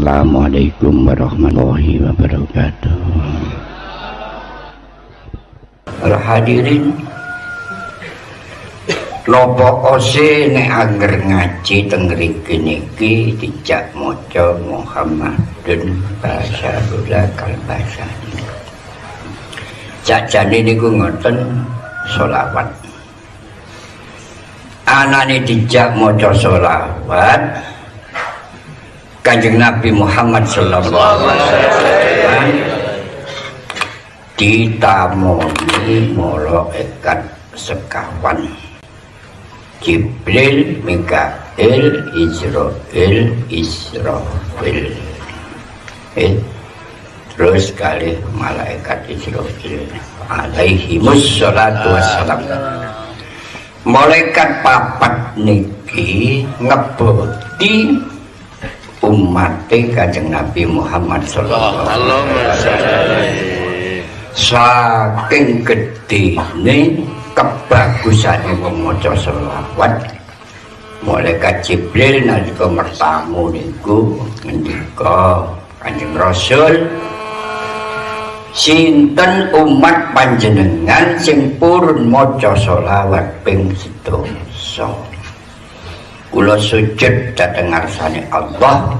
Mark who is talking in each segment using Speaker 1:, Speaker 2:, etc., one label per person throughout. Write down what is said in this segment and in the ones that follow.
Speaker 1: Assalamualaikum warahmatullahi wabarakatuh
Speaker 2: Hadirin Lopo ose nek anger ngaji teng mriki niki dijak maca Muhammadun Rasulullah kalbasani. Jajane niku ngoten selawat. Anane dijak maca selawat Kanjeng Nabi Muhammad sallallahu alaihi wasallam ditamoni malaikat sekawan. Jibril, Mikael, Israel, Israfil. Eh, terus kali malaikat Israfil. Alaihi wassalatu wassalam. Malaikat papat niki ngeboti umat kanjeng Nabi Muhammad sallallahu alaihi wasallam. Saking gede nih kebagusan wong maca selawat malaikat Jibril nalika mertamu niku ngendika Kanjeng Rasul sinten umat panjenengan sing purun maca selawat ping sedasa kula sujud dhateng ngarsane Allah.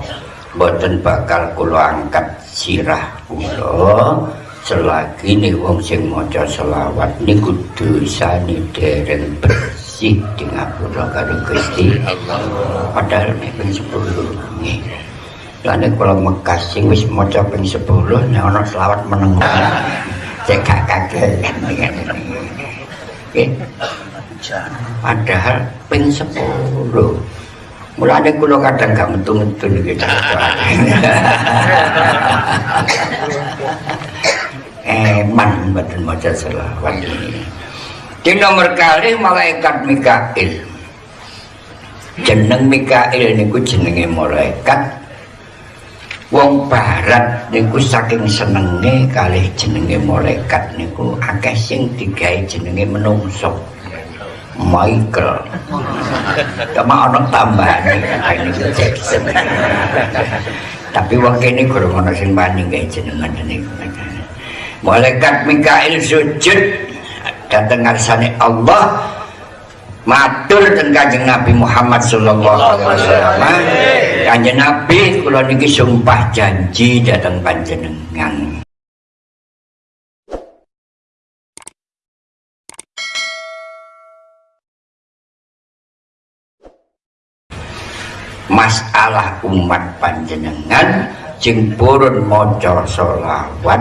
Speaker 2: Boten bakal kula angkat sirah kula. Selagi nih wong sing maca selawat niku dosane dereng bersih di ngapura karo Gusti Allah. Padahal nek ping 10 nggih. Lane kula Mekah sing wis maca ping 10 nek ana selawat meneng. Cek gak kaget nggih padahal ping 10 Mulane kula kadang gak metu-metu gitu. eman badan maca selawat ini. Di nomor kali malaikat Mikail. Jeneng Mikail niku jenenge malaikat. Wong barat niku saking senenge kali jenenge malaikat niku. Akeh sing digawe jenenge menungso Michael. Cuma orang tambahan ini Jackson tapi waktu ini kurang ada sing banding kayak jenengan ini malaikat Mikail sujud. Datang ngarsane Allah. Matur dan kanjeng Nabi Muhammad sallallahu alaihi wasallam. Kanjeng Nabi kula niki sumpah janji datang panjenengan masalah umat panjenengan jeng purun maca selawat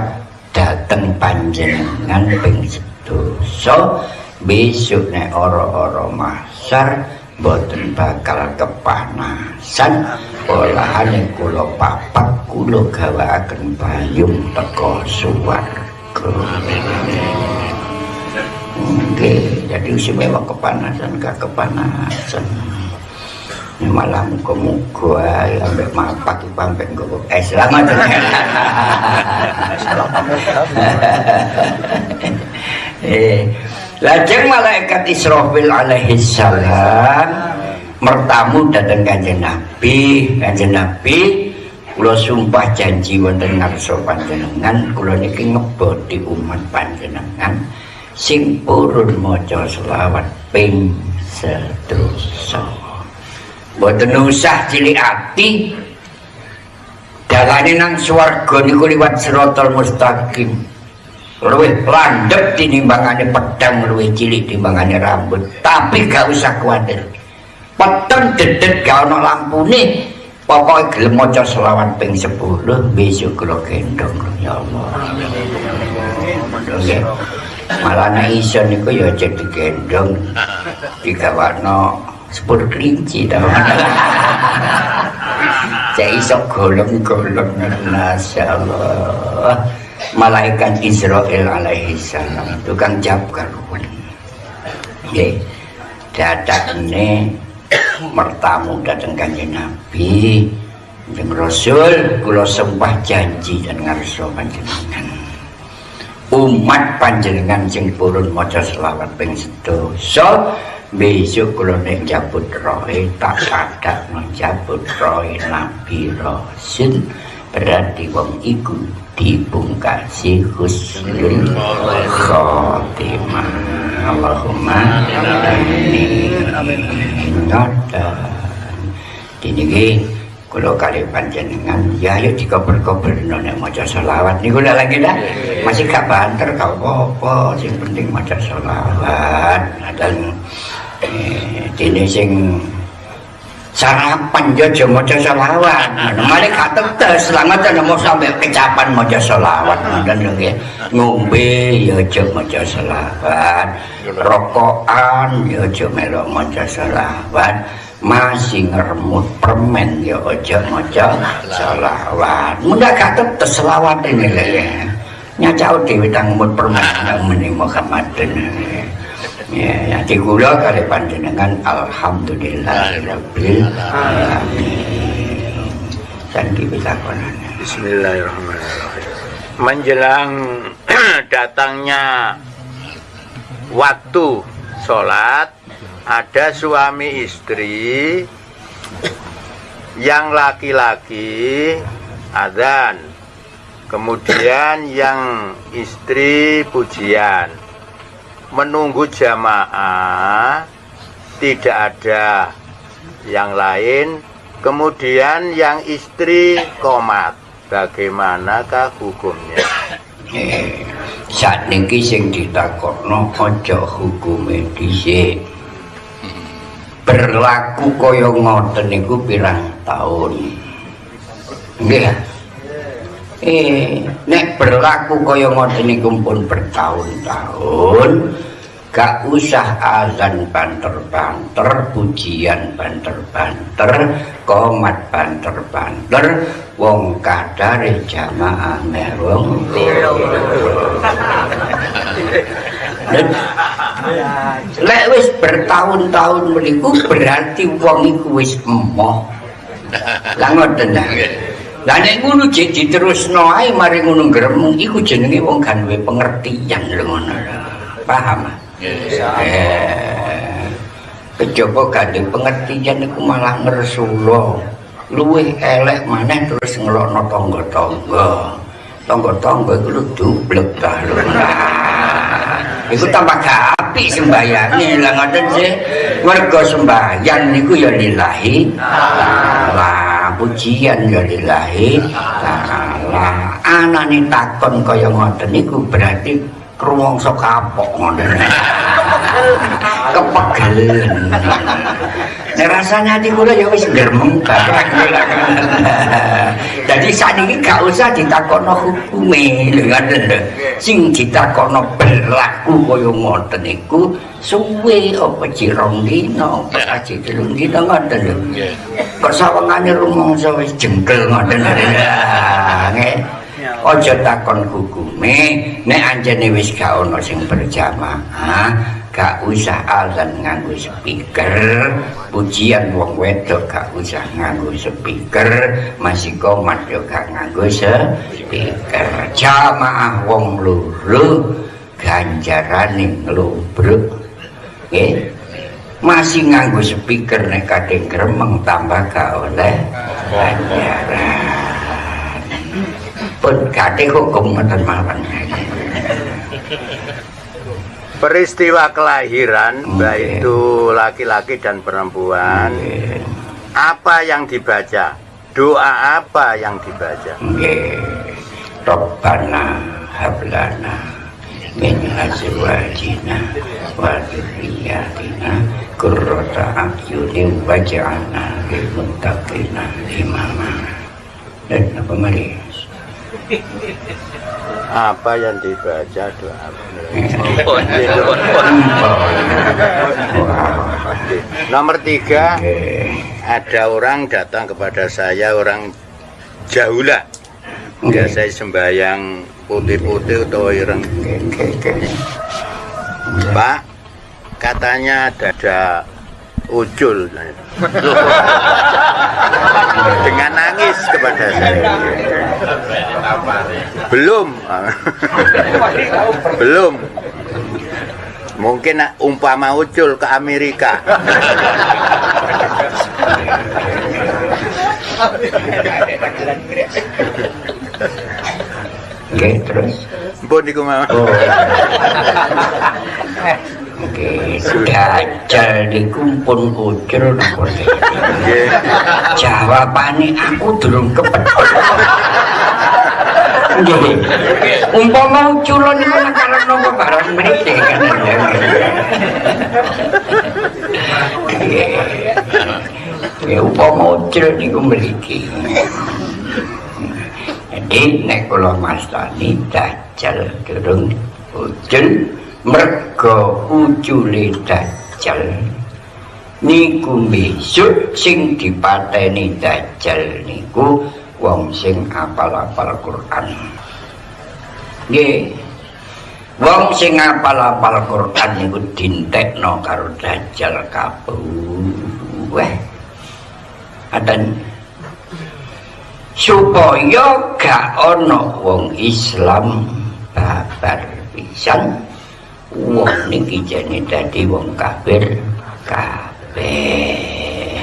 Speaker 2: dateng panjenengan ping sedoso besok nek ora-ora masar boten bakal kepanasan. Olahane kula papak kula gawakaken payung teko suwarga Oke, jadi istimewa kepanasan gak kepanasan malah muka-muka sampai mapak sampai gue eh selamat eh lajeng malaikat Israfil alaihi salam mertamu datang kanjeng Nabi. Kanjeng Nabi kula sumpah janji wonten ngarsa panjenengan kula niki ngeboti umat panjenengan sing purun maca selawat ping sedoso Boten usah cilik ati. Dalane nang swarga niku liwat siratal mustaqim. Luwih landhep tinimbangane pedang luwih cilik timbangane rambut. Tapi gak usah kuwatir. Peteng dedet gak ana lampune. Pokoke gelem maca selawat ping 10 besok kula gendong ya Allah. Amin. Malah nek iso niku ya jadi gendong digawakno sepuluh kelinci tau. Cek iso golong-golong Masya Allah malaikat Israel alaihi salam tukang jawab karuan. Oke, datang ini mertamu datang kanji Nabi. Yang Rasul kula sembah janji dan ngarso panjenengan. Umat panjenengan sing purun maca selawat ping sedoso besok kalau nek jabut rohe tak ada menjabut rohe nabi rasul berarti wong iku dibungkasi husnul khotimah Allahumma amin. Ngoten diniki kula kali panjenengan. Ya ayo dikober-kober nek maca selawat. Niku lagi dah. Masih gak banter gak apa-apa. Sing penting maca selawat. Dan eh, dene sing sarapan yo aja maca selawat. Malah gak tetes. Selamat ana mau sampe kecapan maca selawat. Dan nggih ngombe yo aja maca selawat. Rokokan yo aja melok maca selawat masih ngeremut permen ya aja maca selawat mudah gak tetes selawat ini ya nyacau dewi tangmut permen meni Muhammadin ya ya di kula kali panjenengan alhamdulillah rabbil alamin. Dan kita
Speaker 3: Bismillahirrahmanirrahim. Menjelang datangnya waktu sholat ada suami istri yang laki-laki adzan kemudian yang istri pujian. Menunggu jamaah tidak ada yang lain. Kemudian yang istri komat. Bagaimanakah hukumnya?
Speaker 2: Saat ini sing ditakokno ojo hukume dhisik berlaku kaya ngoten niku pirang tahun nggih eh nek berlaku kaya ngoten niku pun bertahun-tahun gak usah azan banter-banter pujian banter-banter komat banter-banter wong kadare jamaah merong lek wis bertahun-tahun meniku berarti wong iku wis emoh. Lah ngoten lah. Nek ngono jek diterusno ae mari ngono gremeng iku jenenge wong kan duwe pengertian lho ngono. Paham? Eh kejaba gandeng pengertian iku malah ngersulo luwih elek maneh terus ngelokno tangga-tangga. Tangga-tangga iku dublek ta lho Iku tambah api sembayange lah ngoten sih. Mergo sembayang niku ya lillahi lah pujian ya lillahi lah anane takon kaya ngoten niku berarti rumangsa kapok ngoten. Kepegelen. Nek rasane ati kula ya wis gremeng Jadi saat ini gak usah ditakono hukume lho. Sing ditakono berlaku kaya ngoten niku suwe apa cirong dina, apa saji telung dina ngoten lho. Kok sawangane rumangsa wis jengkel ngoten lho. Nggih. Aja takon hukume nek anjene wis gak ana sing berjamaah gak usah azan nganggo speaker. Pujian wong wedok gak usah nganggo speaker. Masih komat yo gak nganggo speaker. Jamaah wong loro ganjarane nglubruk nggih. Masih nganggo speaker nek kadang gremeng tambah gak oleh ganjaran. Pun kate hukum ngoten mawon
Speaker 3: peristiwa kelahiran
Speaker 2: Oke.
Speaker 3: baik itu laki-laki dan perempuan. Apa yang dibaca? Doa apa yang dibaca?
Speaker 2: Rabbana hablana min azwajina wa dzurriyyatina qurrata a'yunin waj'alna lil muttaqina imama. Dan apa mari
Speaker 3: apa yang dibaca doa nomor tiga ada orang datang kepada saya orang jaulah biasa sembahyang putih-putih atau
Speaker 2: nggih.
Speaker 3: Pak katanya ada ujul dengan nangis kepada saya belum belum Mungkin umpama ucul ke Amerika.
Speaker 2: Oke, terus.
Speaker 3: Mbon niku mawon.
Speaker 2: Oh. Oke, dajal niku pun ucul napa
Speaker 3: Nggih.
Speaker 2: Jawabane aku durung kepethuk. Nggih. Umpama uculon niku karep napa barang mriki kan. Nggih. Ya umpama ucul niku mriki. Jadi nek kula mastani dajal durung ucul merga ucule dajal. Niku besok sing dipateni dajal niku wong sing apal-apal Quran. Nggih. Wong sing apal-apal Quran niku dintekno karo dajal kabeh adan. Supaya gak ana wong Islam babar pisan wong niki jane dadi wong kafir kabeh.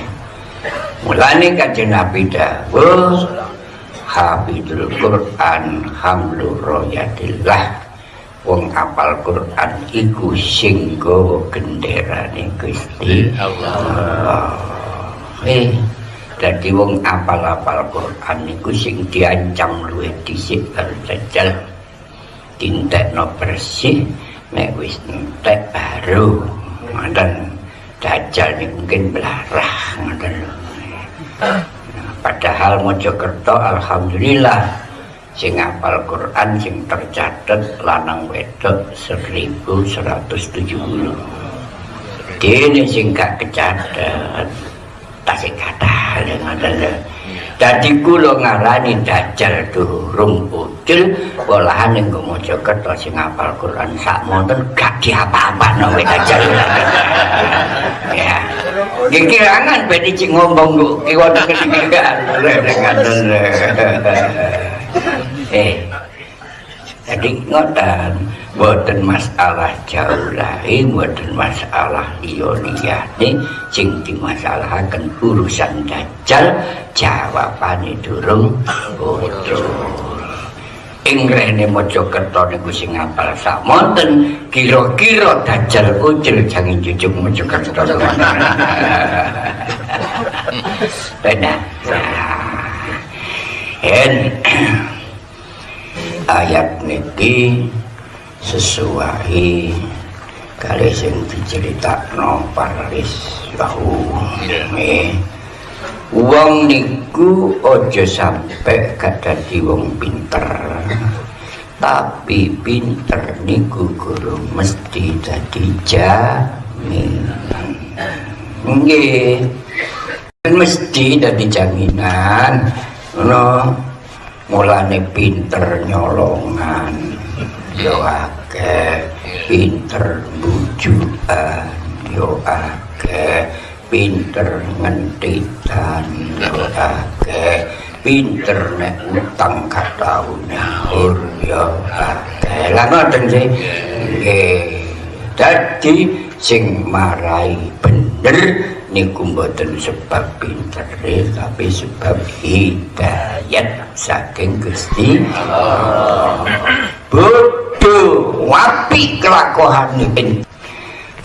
Speaker 2: Mulane kanjeng Nabi dawuh Habibul Quran hamlur royatillah wong apal Quran iku sing gawa genderane Gusti Allah. Eh dadi wong apal-apal Quran niku sing diancam luwih dhisik karo dajal dintekno bersih nek wis entek baru ngoten. Dajal nih mungkin belarah ngoten lho. Padahal Mojokerto alhamdulillah sing hafal Quran sing tercatat lanang wedok 1170 dene sing gak kecatet tasik kata ngoten lho Dadi kula ngarani dajal durung ucul olahan ning Mojokerto sing hafal Quran sak monten gak diapa-apano wek dajal. ya. Iki kirangan ben iki ngomong kok ki wonten kepikiran. Ngaten. Eh. Jadi ngoten, boten masalah jauh lain, boten masalah liyane sing dimasalahaken urusan dajjal jawabane durung betul. Ing rene Mojokerto niku sing ngapal samonten kira-kira dajjal ucil jangan jujuk Mojokerto. Benar. En ayat niki sesuai kali sing diceritakno paris. Bahu yeah. wong niku aja sampe kadadi wong pinter. Tapi pinter niku guru mesti dadi jamin nggih. Mesti dadi jaminan. No mulane pinter nyolongan. Yo akeh. Pinter bujukan. Yo akeh. Pinter ngentitan. Yo akeh. Pinter nek utang katau nyaur yo akeh. Lah ngoten sih. Nggih. Dadi sing marai bener niku mboten sebab pinter tapi sebab hidayat saking Gusti Allah. Bodoh wapi kelakuan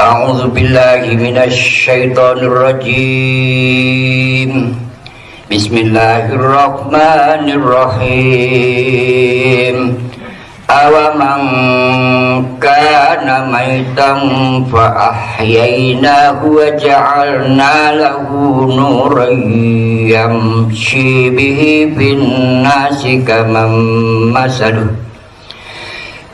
Speaker 2: A'udzu billahi minasy syaithanir rajim. Bismillahirrahmanirrahim. Awaman kana maitan fa ahyaynahu wa ja'alna lahu nuran yamshi bihi nasi kaman masaluh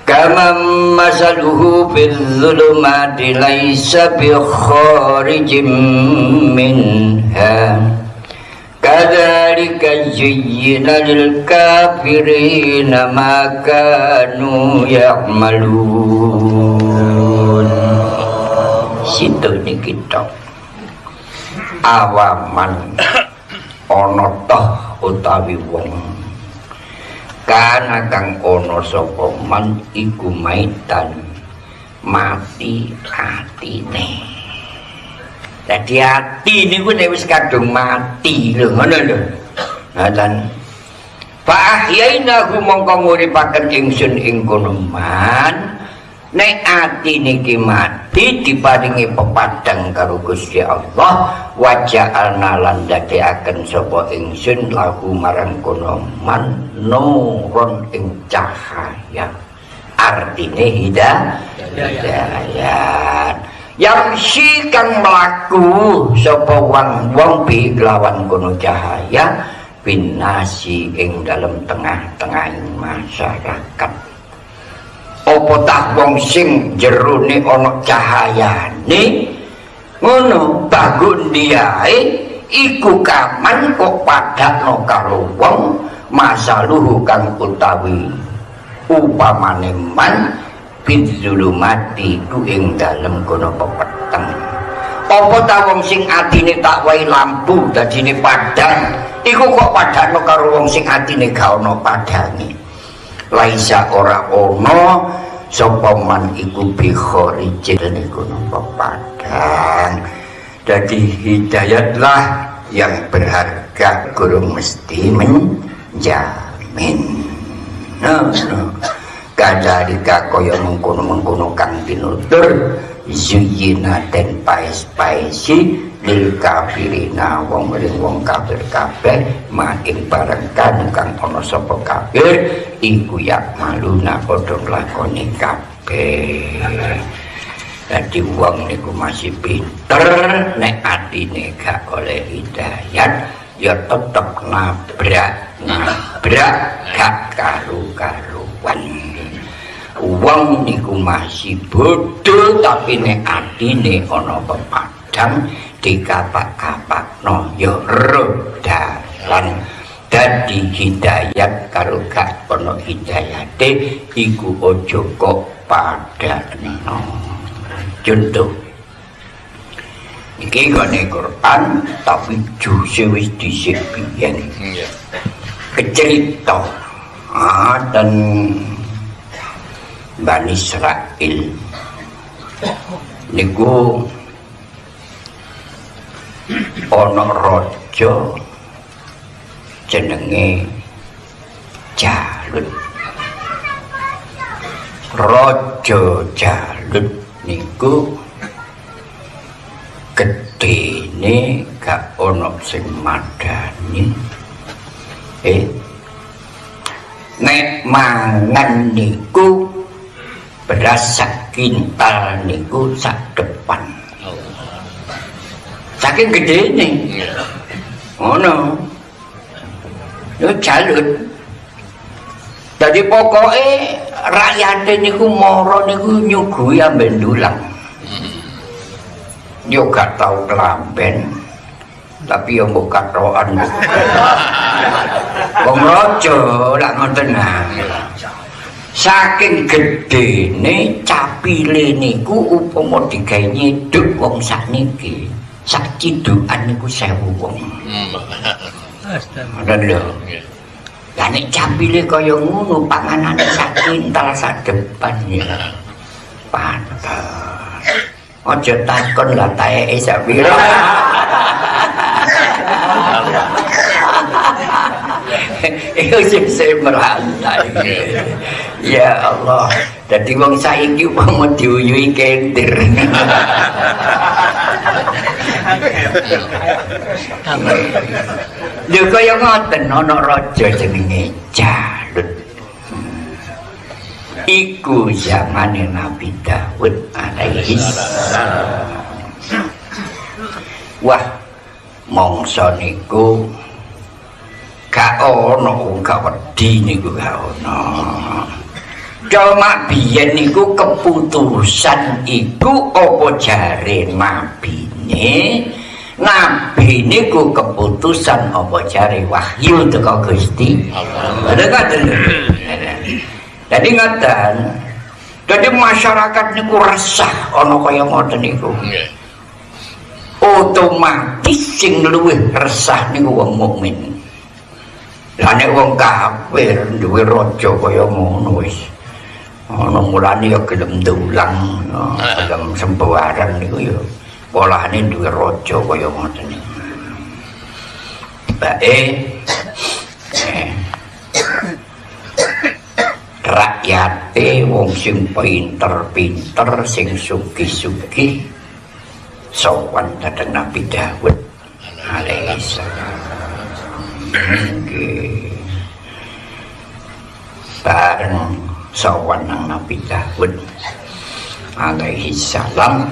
Speaker 2: kaman masaluhu fil zulumati laysa bi Kadzalika zuyyina lil kafirina ma kanu ya'malun. Situ niki tok. Awaman ana utawi wong kana kang ana sapa man iku maitan mati atine dadi ati niku nek wis kadung mati lho ngono lho ngoten Fa ahyainahu mongko nguripaken ingsun ing kono man nek ati niki mati diparingi pepadang karo Gusti Allah waja'alna lan dadekaken sapa ingsun lahu marang kono man nuron ing cahaya artine hidayah yang si kang melaku sapa wong wong bi lawan kono cahaya binasi ing dalam tengah-tengah masyarakat. Apa tak wong sing jerone ana cahayane? Ngono bagun diae iku kaman kok padakno karo wong masaluhu kang utawi upamane man bidzulumati ku ing dalem kono pepeteng apa ta wong sing atine tak wae lampu dadine padang? Iku kok padano karo wong sing atine gak ana padange? Laisa ora ana sapa man iku bi kharijin niku napa padang? Dadi hidayatlah yang berharga guru mesti menjamin. No, no. Kadalika kaya mengkono-mengkono kang pinutur zuyina dan pais-paisi lil kafirina wong ring wong kafir kabeh maing bareng kan kang ana sapa kafir iku ya maluna padha nglakoni kabeh. Jadi wong niku masih pinter nek atine gak oleh hidayat ya tetep nabrak nabrak gak karu-karuan wong niku masih bodoh tapi nek atine ana pepadang dikapak-kapakno ya rodalan dadi hidayat karo gak ana hidayate iku aja kok padakno contoh iki gone Quran tapi juse wis dhisik biyen kecerita. Ah, dan Bani Israel niku ana raja jenenge Jalut. Raja Jalut niku gedene gak ana sing madani. Eh nek mangan niku beras sak kintal niku sak depan. Saking gede nih ngono. Yo jalut. Jadi pokoknya rakyat niku moro niku nyugui ambek dulang yo gak tau kelamben tapi yo mbok katokan wong raja lak ngoten saking gedene capile niku upama digawe nyiduk wong sakniki. Sak cidukan niku sewu wong. Ngoten lho. Lah nek capile kaya ngono panganane sak kintal sak depan ya pantes. Aja takon lah taeke sak pira sing sing merantai. Ya Allah, dadi wong saiki umpama diuyuhi kentir. Lha kaya ngoten ana raja jenenge Jalut. Iku zamane Nabi Daud alaihi. Wah, mongso niku gak ana gak wedi niku gak ana cuma biyen niku keputusan iku apa jare nabine nabi niku keputusan apa jare wahyu teko Gusti Allah. Jadi ngaten jadi masyarakat niku resah ana kaya ngoten niku. Otomatis sing luwih resah niku wong mukmin Lah nek wong kafir duwe raja kaya ngono wis. ana mulane ya gelem ndulang ya, gelem sembawaran niku ya. Polane duwe raja kaya ngoten. Niku bae eh, rakyate wong sing pinter-pinter sing sugih-sugih sowan dhateng Nabi Dawud. Alaihi salam bareng sowan nang Nabi Dawud alaihi salam.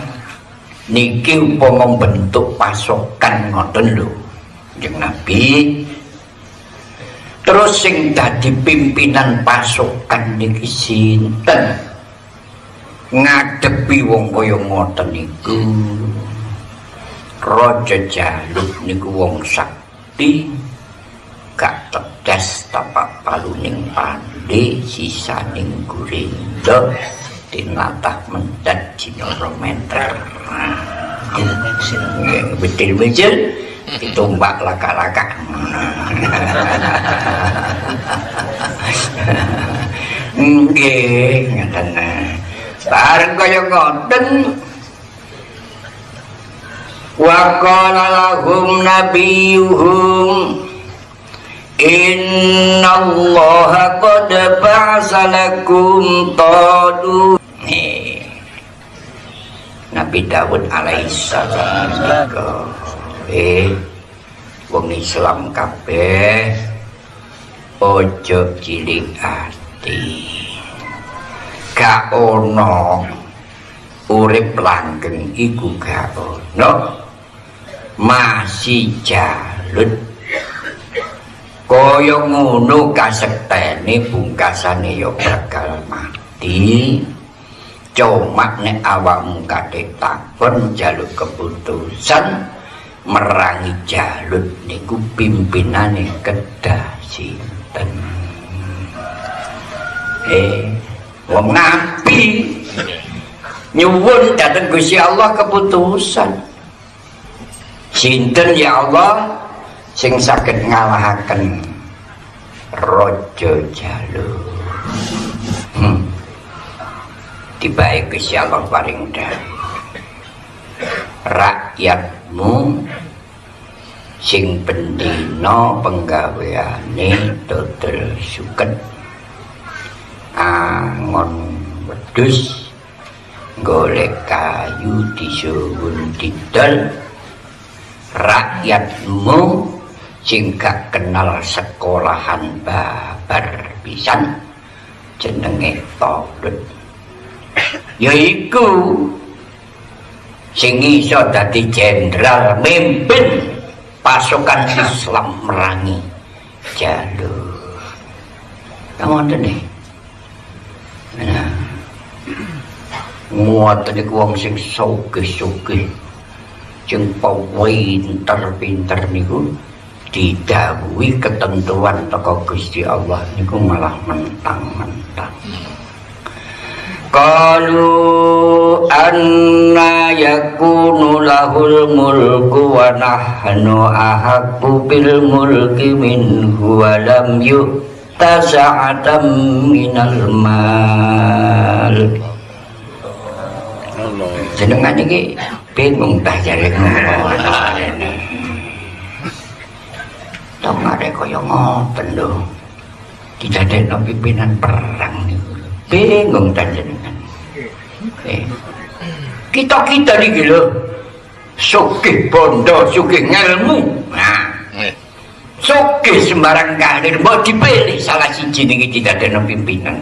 Speaker 2: Niki upama bentuk pasokan ngoten lho Kanjeng Nabi. Terus sing dadi pimpinan pasukan niki sinten? Ngadepi wong kaya ngoten niku. Raja Jalut niku wong sakti gak tetes tapak paluning pandi sisaning gurindo tinatah mendat jinoro meter. Betul-betul ditumbak laka-laka nggih ngaten. Bareng kaya ngoten. Wa qala lahum nabiyuhum inna allaha qad ba'asa lakum tadu. Nabi Dawud alaihissalam eh wong Islam kabeh ojo cilik ati. Gak ono urip langgeng iku gak ono. Masih jalut kaya ngono kasektene pungkasane ya bakal mati. Cuma nek awakmu kate takon jaluk keputusan merangi jalut niku pimpinane kedah sinten? Eh wong nabi nyuwun dateng Gusti Allah keputusan. Sinten ya Allah sing saged ngalahaken raja jalur. Hmm. tibae Gusti Allah paring rakyatmu sing pendino penggaweane dodol suket. Angon wedus golek kayu disuwun didol. Rakyatmu sing gak kenal sekolahan babar pisan jenenge Taulut yaiku sing iso dadi jenderal mimpin pasukan Islam merangi jalur kamu nih? Nah ngoten iku wong sing sugih-sugih sing pinter-pinter niku didhawuhi ketentuan teko Gusti Allah niku malah mentang-mentang. Qalu anna yakunu lahul mulku wa nahnu ahaqqu bil mulki minhu wa lam yu'ta sa'atan minal mal. Jenengan iki bingung dah jare ngono. Tong arek kaya ngoten lho. Didadekno pimpinan perang niku. Bingung ta jenengan. Eh. Kita-kita niki lho sugih bondo, sugih ngelmu. Nah. Sugih sembarang kalir mau dipilih salah siji niki didadekno pimpinan.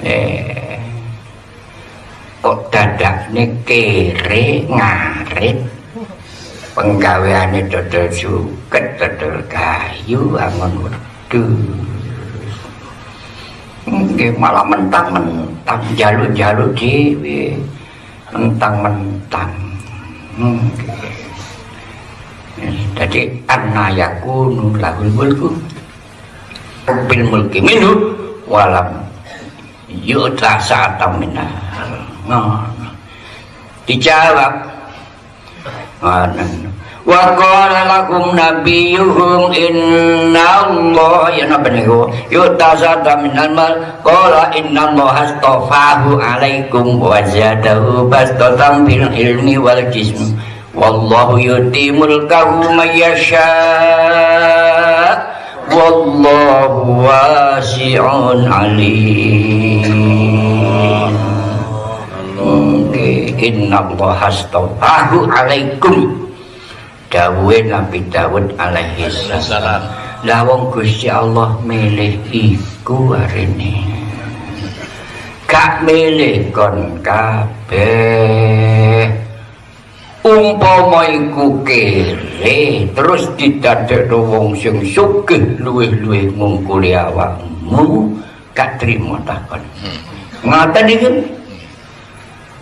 Speaker 2: Eh. Kok dadakne kere ngarit penggaweane dodol suket dodol kayu angon wedhus. Nggih malah mentang-mentang jaluk-jaluk dhewe mentang-mentang. Jadi anna yakunu lahul mulku bil mulki minhu walam yuta sa'atam minna dijawab wa qala lakum nabiyuhum inna Allah ya napa niku yutazada minal mal qala inna Allah astafahu alaikum wa zadahu bastatan bil ilmi wal jism. Wallahu yuti mulkahu may yasha. Wallahu wasi'un alim inna Allah astafahu alaikum dawuhe Nabi Dawud alaihi salam. Lah wong Gusti Allah milih iku arene. Gak milih kon kabeh. Umpama iku kere terus didadekno wong sing sugih luwih-luwih ngungkuli awakmu, gak trimo takon. Hmm. Ngaten iki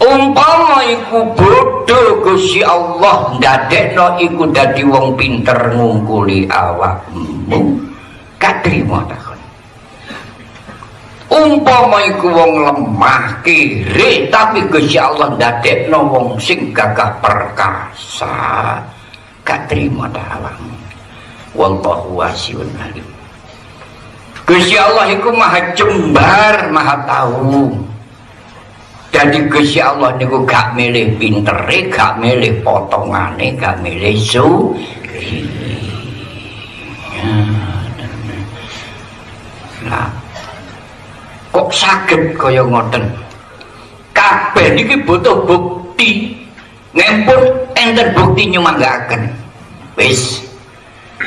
Speaker 2: umpama iku bodoh Gusti Allah ndadekno iku dadi wong pinter ngungkuli awakmu. Katrima takon umpama iku wong lemah kiri tapi Gusti Allah ndadekno wong sing gagah perkasa. Katrima awakmu. Wallahu wasiun alim. Gusti Allah iku maha jembar maha tahu jadi Gusti Allah niku gak milih pintere, gak milih potongane, gak milih su. Nah, kok sakit kaya ngoten? Kabeh niki butuh bukti. Ngempun enten bukti nyumanggaken. Wis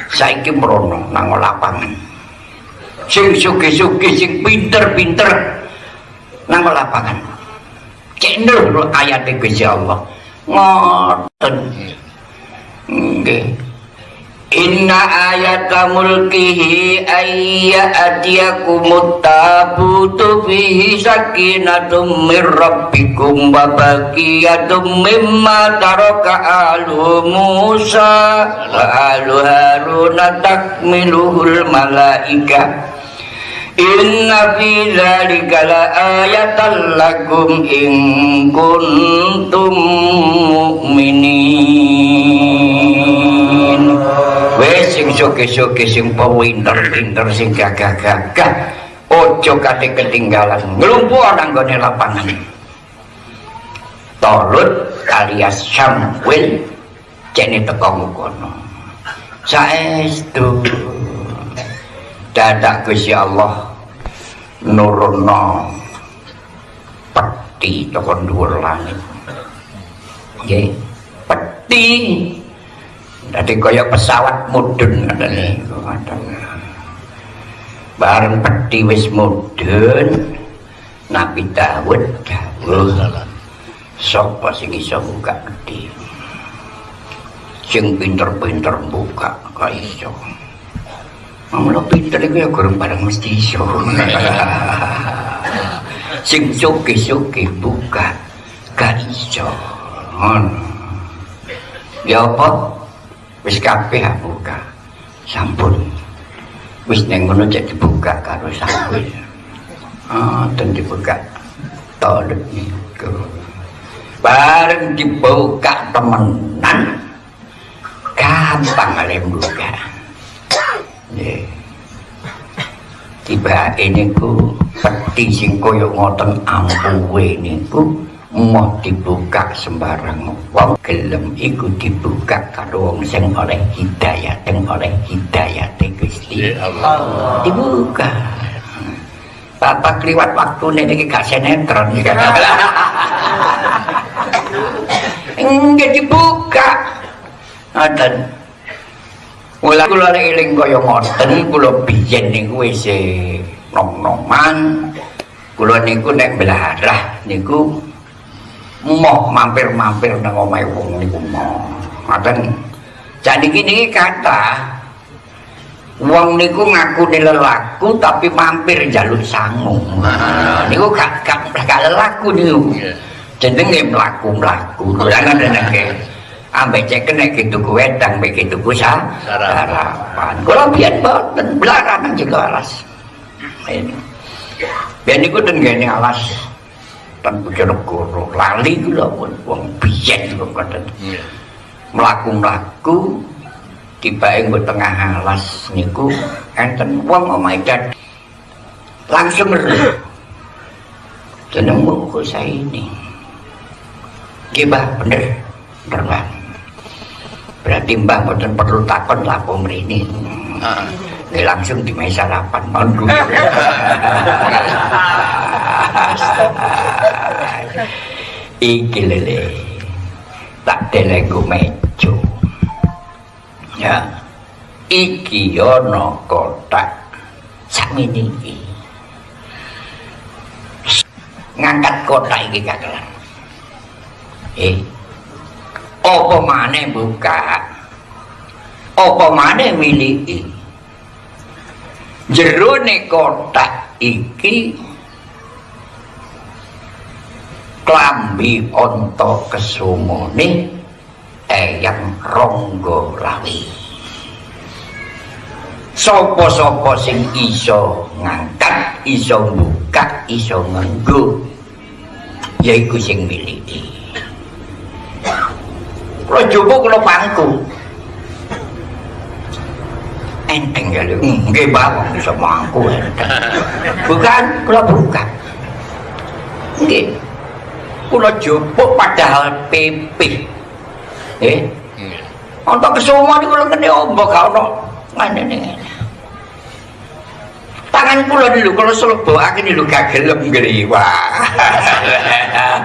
Speaker 2: saiki mrono nang lapangan. Sing sugih-sugih sing pinter-pinter nang lapangan. Cendol ayat Gusti Allah. Ngoten. Inna ayata mulkihi ayya atiyakumut tabutu fihi sakinatum mir rabbikum wa mimma taraka alu Musa wa alu Haruna takmiluhul malaika Inna fi dzalika laayatan lakum in kuntum mu'minin. Wes sing soge-soge sing pinter-pinter sing gagah-gagah ojo kate ketinggalan nglumpuh nang gone lapangan. Tolut alias Samuel jene teko kono. Saestu dadak Gusti Allah nurunno peti tekan dhuwur langit. Nggih peti. Dadi kaya pesawat mudun ngene bareng peti wis mudun Nabi Dawud dawuh sapa sing iso buka peti? Sing pinter-pinter buka kok iso Mula pinter itu ya kurang barang mesti iso. Sing suki-suki buka gak iso. Ya apa? Wis kabeh buka. Sampun. Wis neng ngono jadi buka karo sampun. Ah, ten dibuka. Tolek niku. Bareng dibuka temenan. Gampang ale buka. Tiba ini ku peti sing koyo ngoten ampuwe niku mau dibuka sembarang wong gelem iku dibuka karo wong sing oleh hidayah sing oleh hidayah Gusti. Allah. Dibuka Bapak kliwat waktu ini gak senetron enggak dibuka Ada Mula kula eling kaya ngoten, kula biyen niku wis nom-noman. Kula niku nek belarah niku moh mampir-mampir nang omahe wong niku moh. Ngoten. Jadi gini kata Wong niku ngaku lelaku tapi mampir jalur sangu. Nah, niku gak gak, gak lelaku niku. Jenenge mlaku-mlaku. Ada nek ambek cek kena gitu ku wedang mbek gitu ku sarapan. Kula biyen boten belarangan juga alas. Biyen niku den gene alas. Tan Bojonegoro lali kula pun wong biyen kok ngoten mlaku-mlaku tibae nggo tengah alas niku enten wong omahe dad langsung meruh jenengmu kok saya ini nggih Mbah bener. Bener berarti Mbah mboten perlu takon lapo mrene Nggih langsung di meja sarapan monggo iki lele tak delengku meja. Ya. Iki ana kotak. Sakmene iki. Ngangkat kotak iki kakelan eh apa maneh buka apa maneh miliki? Jerone kotak iki klambi onto kesumone eyang ronggo lawi sopo-sopo sing iso ngangkat iso buka iso nganggo yaiku sing miliki kula jopo kula pangku enteng ya lho nggih mbak. Iso mangku enteng. Bukan kula buka. Nggih. Kula jupuk padahal pipih. Eh untuk kesumo niku kula kene ombok gak ono ngene tangan kula dulu kalau selebokake niku gak gelem nggih wah